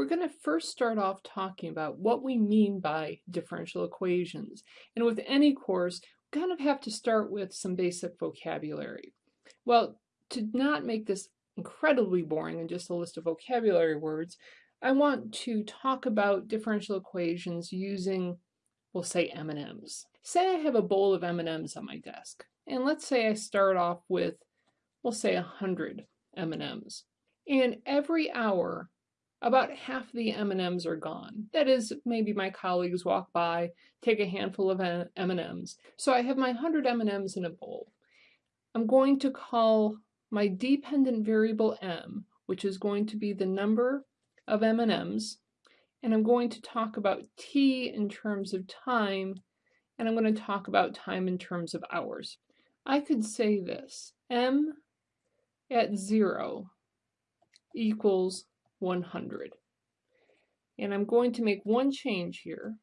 we're going to first start off talking about what we mean by differential equations. And with any course, we kind of have to start with some basic vocabulary. Well, to not make this incredibly boring and just a list of vocabulary words, I want to talk about differential equations using, we'll say M&Ms. Say I have a bowl of M&Ms on my desk, and let's say I start off with, we'll say 100 M&Ms. And every hour, about half the M&Ms are gone. That is, maybe my colleagues walk by, take a handful of M&Ms. So I have my 100 M&Ms in a bowl. I'm going to call my dependent variable m, which is going to be the number of M&Ms, and I'm going to talk about t in terms of time, and I'm going to talk about time in terms of hours. I could say this, m at 0 equals 100. And I'm going to make one change here.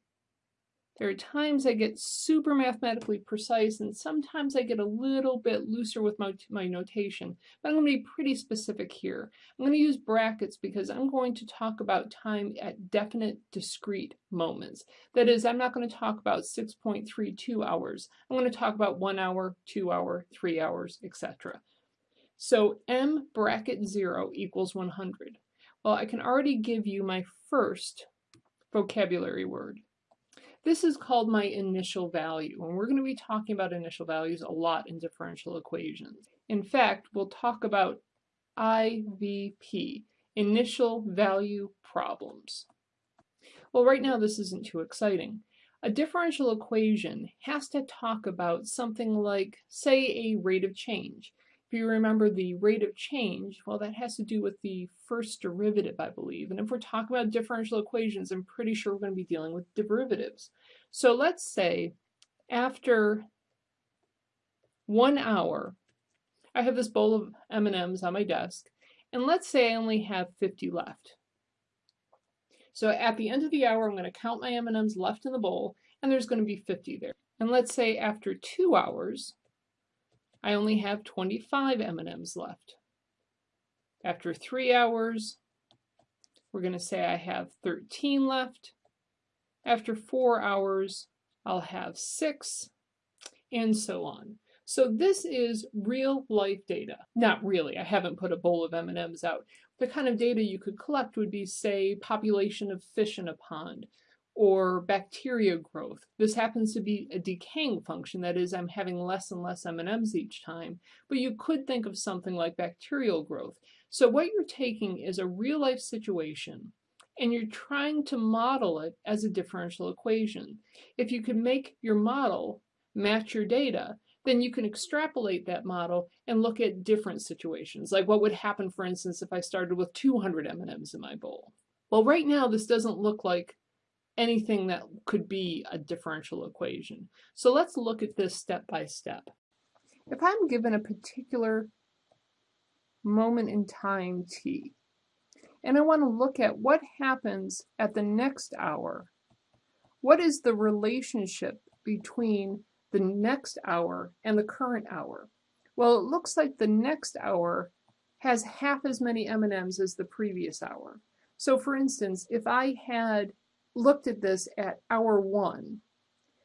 There are times I get super mathematically precise and sometimes I get a little bit looser with my, my notation, but I'm going to be pretty specific here. I'm going to use brackets because I'm going to talk about time at definite discrete moments. That is, I'm not going to talk about 6.32 hours. I'm going to talk about one hour, two hour, three hours, etc. So m bracket 0 equals 100. Well, I can already give you my first vocabulary word. This is called my initial value, and we're going to be talking about initial values a lot in differential equations. In fact, we'll talk about IVP, initial value problems. Well, right now this isn't too exciting. A differential equation has to talk about something like, say, a rate of change. If you remember the rate of change, well, that has to do with the first derivative, I believe. And if we're talking about differential equations, I'm pretty sure we're going to be dealing with derivatives. So let's say after one hour, I have this bowl of M&Ms on my desk, and let's say I only have 50 left. So at the end of the hour, I'm going to count my M&Ms left in the bowl, and there's going to be 50 there. And let's say after two hours, I only have 25 M&Ms left. After three hours, we're going to say I have 13 left. After four hours, I'll have six, and so on. So this is real life data. Not really, I haven't put a bowl of M&Ms out. The kind of data you could collect would be, say, population of fish in a pond, or bacteria growth. This happens to be a decaying function, that is, I'm having less and less M&Ms each time, but you could think of something like bacterial growth. So what you're taking is a real-life situation, and you're trying to model it as a differential equation. If you can make your model match your data, then you can extrapolate that model and look at different situations, like what would happen, for instance, if I started with 200 M&Ms in my bowl. Well, right now, this doesn't look like anything that could be a differential equation. So let's look at this step by step. If I'm given a particular moment in time t, and I want to look at what happens at the next hour, what is the relationship between the next hour and the current hour? Well, it looks like the next hour has half as many M&Ms as the previous hour. So for instance, if I had looked at this at hour one,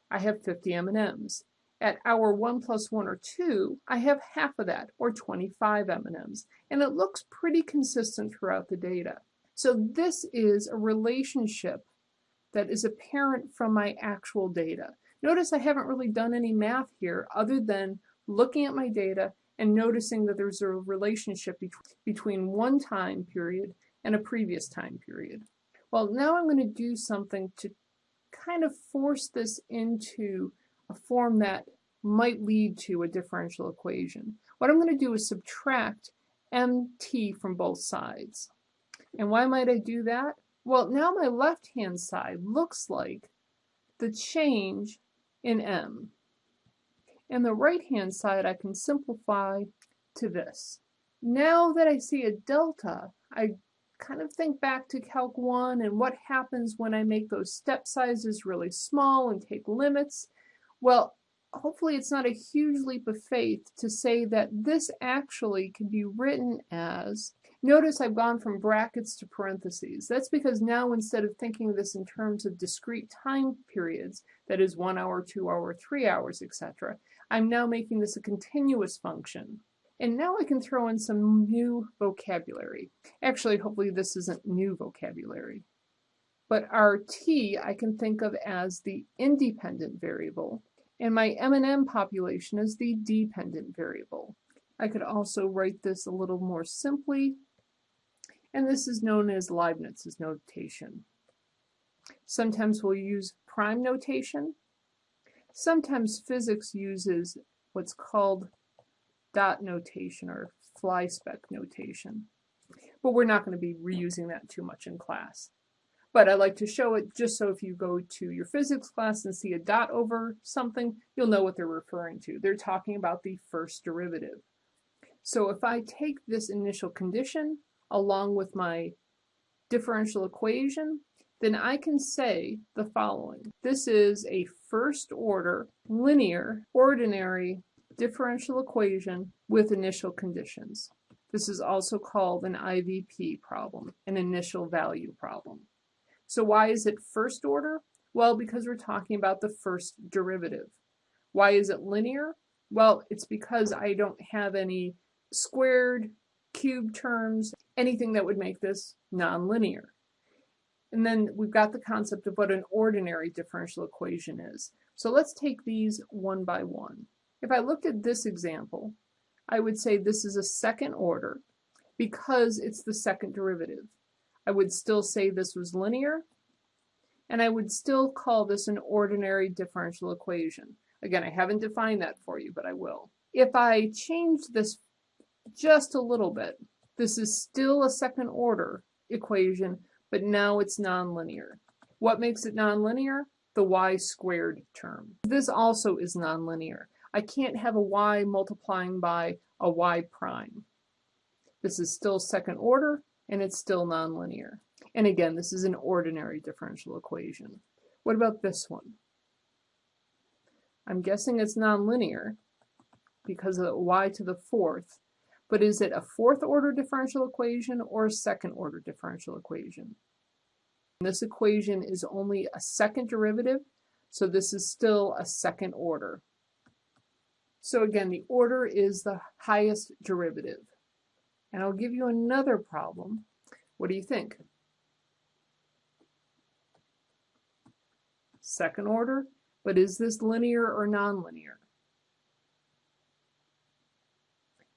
I have 50 M&Ms. At hour 1 plus 1 or 2, I have half of that, or 25 M&Ms. And it looks pretty consistent throughout the data. So this is a relationship that is apparent from my actual data. Notice I haven't really done any math here other than looking at my data and noticing that there's a relationship between one time period and a previous time period. Well, now I'm going to do something to kind of force this into a form that might lead to a differential equation. What I'm going to do is subtract mt from both sides. And why might I do that? Well, now my left-hand side looks like the change in m. And the right-hand side I can simplify to this. Now that I see a delta, I kind of think back to Calc 1 and what happens when I make those step sizes really small and take limits. Well, hopefully it's not a huge leap of faith to say that this actually can be written as Notice I've gone from brackets to parentheses. That's because now instead of thinking of this in terms of discrete time periods, that is one hour, two hour, three hours, etc., I'm now making this a continuous function. And now I can throw in some new vocabulary. Actually, hopefully this isn't new vocabulary. But our t I can think of as the independent variable, and my M&M population is the dependent variable. I could also write this a little more simply and this is known as Leibniz's notation. Sometimes we'll use prime notation. Sometimes physics uses what's called dot notation or flyspeck notation. But we're not going to be reusing that too much in class. But I like to show it just so if you go to your physics class and see a dot over something, you'll know what they're referring to. They're talking about the first derivative. So if I take this initial condition along with my differential equation, then I can say the following. This is a first order linear ordinary differential equation with initial conditions. This is also called an IVP problem, an initial value problem. So why is it first order? Well, because we're talking about the first derivative. Why is it linear? Well, it's because I don't have any squared, cube terms, anything that would make this nonlinear. And then we've got the concept of what an ordinary differential equation is. So let's take these one by one. If I looked at this example, I would say this is a second order because it's the second derivative. I would still say this was linear, and I would still call this an ordinary differential equation. Again, I haven't defined that for you, but I will. If I change this just a little bit. This is still a second order equation, but now it's nonlinear. What makes it nonlinear? The y squared term. This also is nonlinear. I can't have a y multiplying by a y prime. This is still second order, and it's still nonlinear. And again, this is an ordinary differential equation. What about this one? I'm guessing it's nonlinear because of y to the fourth, but is it a fourth order differential equation or a second order differential equation? This equation is only a second derivative, so this is still a second order. So again, the order is the highest derivative. And I'll give you another problem. What do you think? Second order, but is this linear or nonlinear?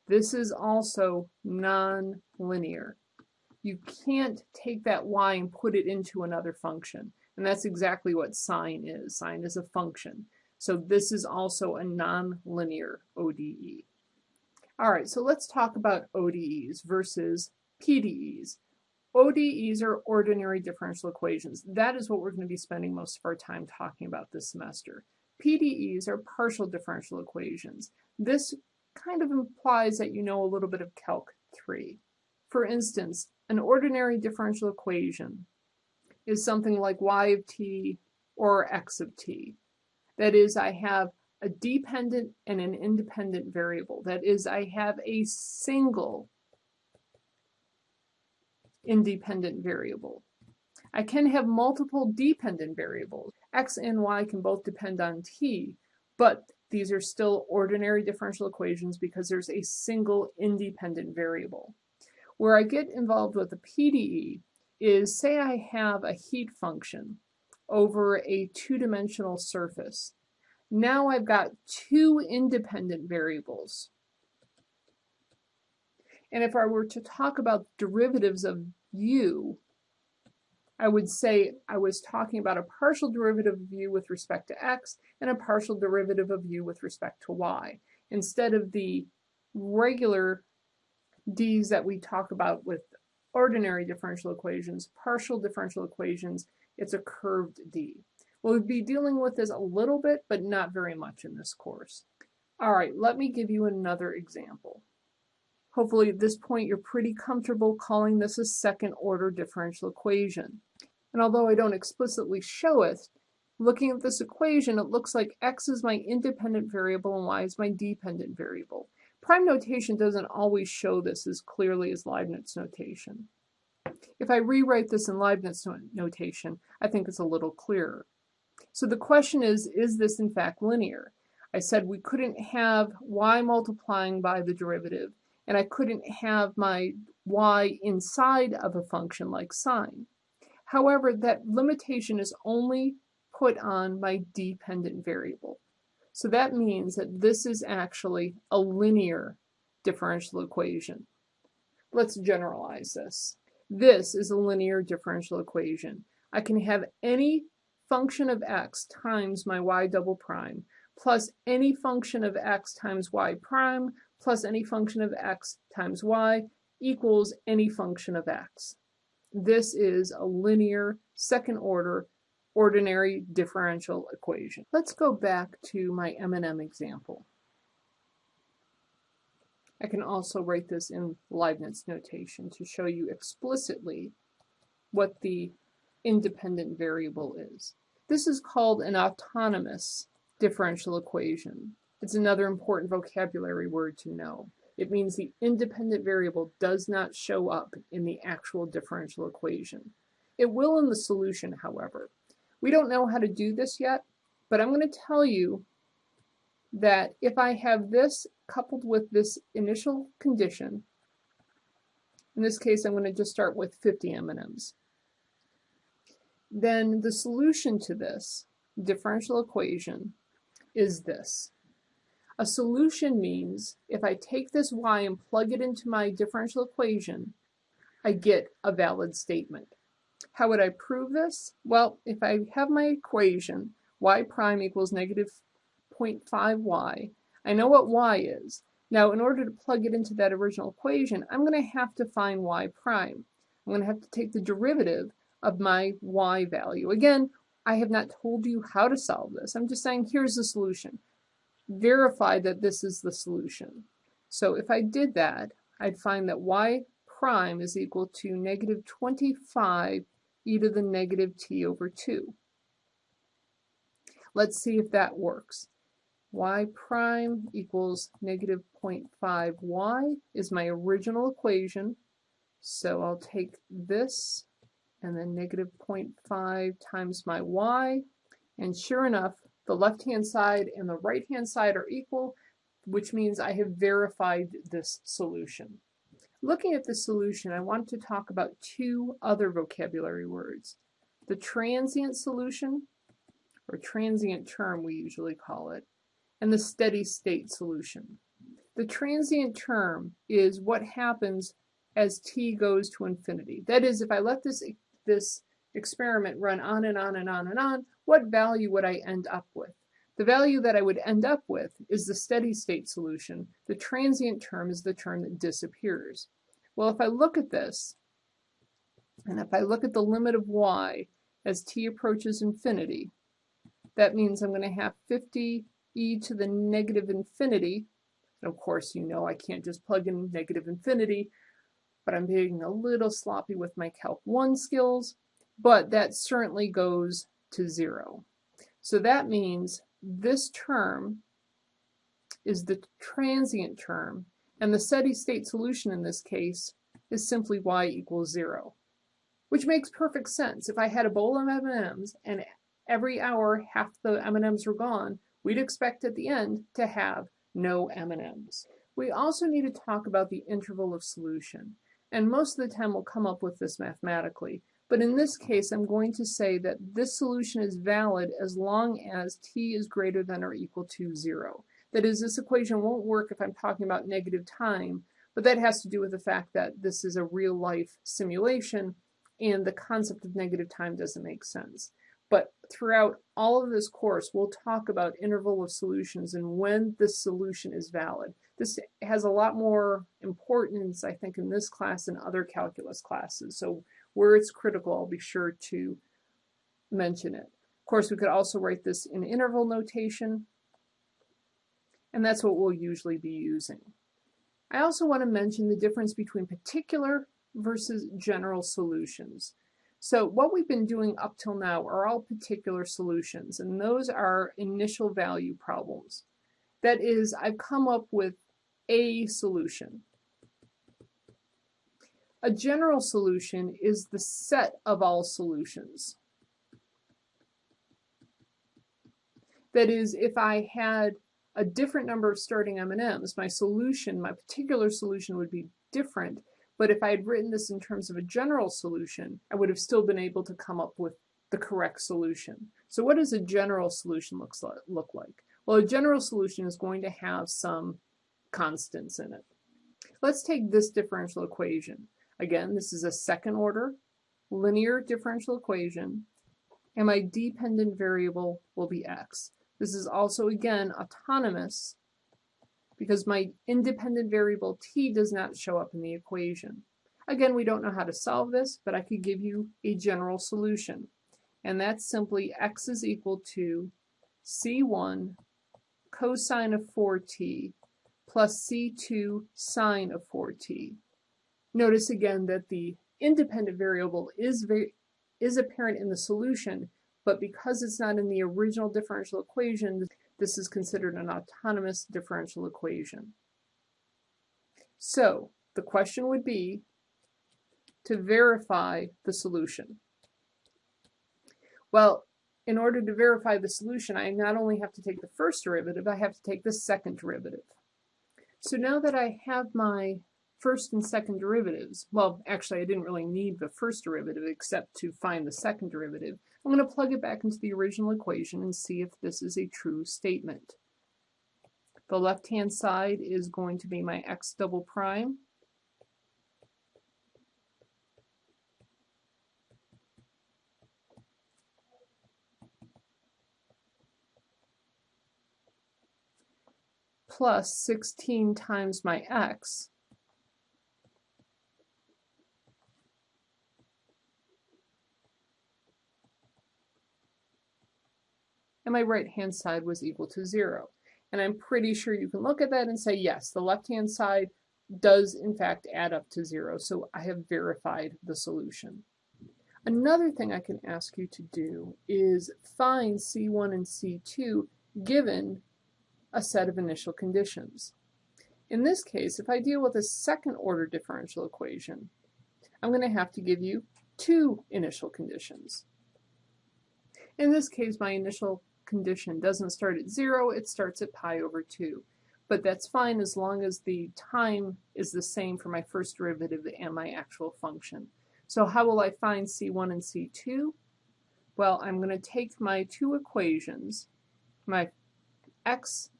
This is also non-linear. You can't take that y and put it into another function. And that's exactly what sine is. Sine is a function. So this is also a non-linear ODE. All right, so let's talk about ODEs versus PDEs. ODEs are ordinary differential equations. That is what we're going to be spending most of our time talking about this semester. PDEs are partial differential equations. This kind of implies that you know a little bit of Calc 3. For instance, an ordinary differential equation is something like y of t or x of t. That is, I have a dependent and an independent variable. That is, I have a single independent variable. I can have multiple dependent variables. x and y can both depend on t, but these are still ordinary differential equations because there's a single independent variable. Where I get involved with a PDE is say I have a heat function over a two-dimensional surface. Now I've got two independent variables. And if I were to talk about derivatives of u, I would say I was talking about a partial derivative of u with respect to x and a partial derivative of u with respect to y, instead of the regular d's that we talk about with ordinary differential equations, partial differential equations, it's a curved d. We'll be dealing with this a little bit, but not very much in this course. All right, let me give you another example. Hopefully at this point you're pretty comfortable calling this a second order differential equation. And although I don't explicitly show it, looking at this equation, it looks like x is my independent variable and y is my dependent variable. Prime notation doesn't always show this as clearly as Leibniz notation. If I rewrite this in Leibniz notation, I think it's a little clearer. So the question is, is this in fact linear? I said we couldn't have y multiplying by the derivative, and I couldn't have my y inside of a function like sine. However, that limitation is only put on my dependent variable. So that means that this is actually a linear differential equation. Let's generalize this. This is a linear differential equation. I can have any function of x times my y double prime plus any function of x times y prime plus any function of x times y equals any function of x. This is a linear second order ordinary differential equation. Let's go back to my M&M example. I can also write this in Leibniz notation to show you explicitly what the independent variable is. This is called an autonomous differential equation. It's another important vocabulary word to know. It means the independent variable does not show up in the actual differential equation. It will in the solution, however. We don't know how to do this yet, but I'm going to tell you that if I have this coupled with this initial condition, in this case I'm going to just start with 50 M&Ms, then the solution to this differential equation is this. A solution means if I take this y and plug it into my differential equation, I get a valid statement. How would I prove this? Well, if I have my equation, y prime equals negative 0.5y, I know what y is. Now, in order to plug it into that original equation, I'm going to have to find y prime. I'm going to have to take the derivative of my y value. Again, I have not told you how to solve this. I'm just saying here's the solution. Verify that this is the solution. So if I did that, I'd find that y prime is equal to negative 25 e to the negative t over 2. Let's see if that works. Y prime equals negative 0.5y is my original equation. So I'll take this and then negative 0.5 times my y. And sure enough, the left-hand side and the right-hand side are equal, which means I have verified this solution. Looking at the solution, I want to talk about two other vocabulary words. The transient solution, or transient term we usually call it, and the steady state solution. The transient term is what happens as t goes to infinity. That is, if I let this, this experiment run on and on and on and on, what value would I end up with? The value that I would end up with is the steady state solution. The transient term is the term that disappears. Well, if I look at this, and if I look at the limit of y as t approaches infinity, that means I'm going to have 50 e to the negative infinity. And of course, you know I can't just plug in negative infinity, but I'm being a little sloppy with my Calc 1 skills, but that certainly goes to 0. So that means this term is the transient term and the steady state solution in this case is simply y equals 0. Which makes perfect sense. If I had a bowl of M&Ms and every hour half the M&Ms were gone, we'd expect at the end to have no M&Ms. We also need to talk about the interval of solution. And most of the time we'll come up with this mathematically. But in this case, I'm going to say that this solution is valid as long as t is greater than or equal to 0. That is, this equation won't work if I'm talking about negative time, but that has to do with the fact that this is a real-life simulation and the concept of negative time doesn't make sense. But throughout all of this course, we'll talk about interval of solutions and when this solution is valid. This has a lot more importance, I think, in this class than other calculus classes. So where it's critical, I'll be sure to mention it. Of course, we could also write this in interval notation and that's what we'll usually be using. I also want to mention the difference between particular versus general solutions. So what we've been doing up till now are all particular solutions, and those are initial value problems. That is, I've come up with a solution. A general solution is the set of all solutions. That is, if I had a different number of starting M&Ms, my solution, my particular solution would be different, but if I had written this in terms of a general solution, I would have still been able to come up with the correct solution. So what does a general solution looks like, look like? Well, a general solution is going to have some constants in it. Let's take this differential equation. Again, this is a second order linear differential equation, and my dependent variable will be x. This is also, again, autonomous because my independent variable t does not show up in the equation. Again, we don't know how to solve this, but I could give you a general solution. And that's simply x is equal to c1 cosine of 4t plus c2 sine of 4t. Notice again that the independent variable is, very, is apparent in the solution, but because it's not in the original differential equation, this is considered an autonomous differential equation. So the question would be to verify the solution. Well, in order to verify the solution, I not only have to take the first derivative, I have to take the second derivative. So now that I have my first and second derivatives, well, actually I didn't really need the first derivative except to find the second derivative, I'm going to plug it back into the original equation and see if this is a true statement. The left-hand side is going to be my x double prime. plus 16 times my x my right hand side was equal to 0. And I'm pretty sure you can look at that and say, yes, the left hand side does in fact add up to 0, so I have verified the solution. Another thing I can ask you to do is find C1 and C2 given a set of initial conditions. In this case, if I deal with a second order differential equation, I'm going to have to give you two initial conditions. In this case, my initial condition doesn't start at 0, it starts at pi over 2. But that's fine as long as the time is the same for my first derivative and my actual function. So how will I find C1 and C2? Well, I'm going to take my two equations, my x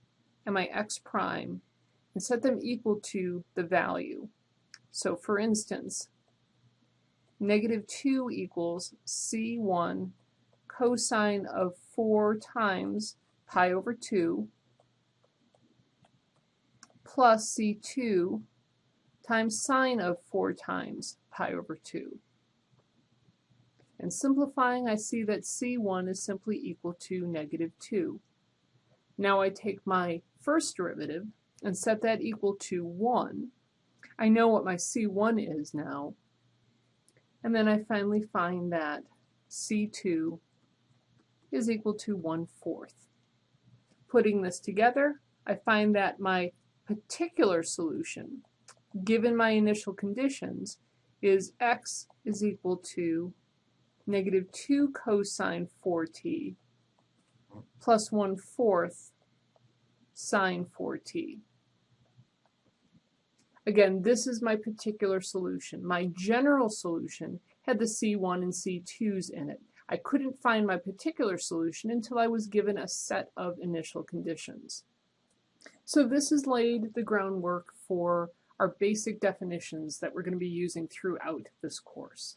and my x prime, and set them equal to the value. So for instance, negative 2 equals C1 cosine of 4 times pi over 2 plus C2 times sine of 4 times pi over 2. And simplifying, I see that C1 is simply equal to negative 2. Now I take my first derivative and set that equal to 1. I know what my C1 is now. And then I finally find that C2 is equal to 1 fourth. Putting this together, I find that my particular solution, given my initial conditions, is x is equal to negative 2 cosine 4t plus 1 fourth sine 4t. Again, this is my particular solution. My general solution had the C1 and C2s in it. I couldn't find my particular solution until I was given a set of initial conditions. So this has laid the groundwork for our basic definitions that we're going to be using throughout this course.